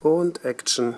Und Action.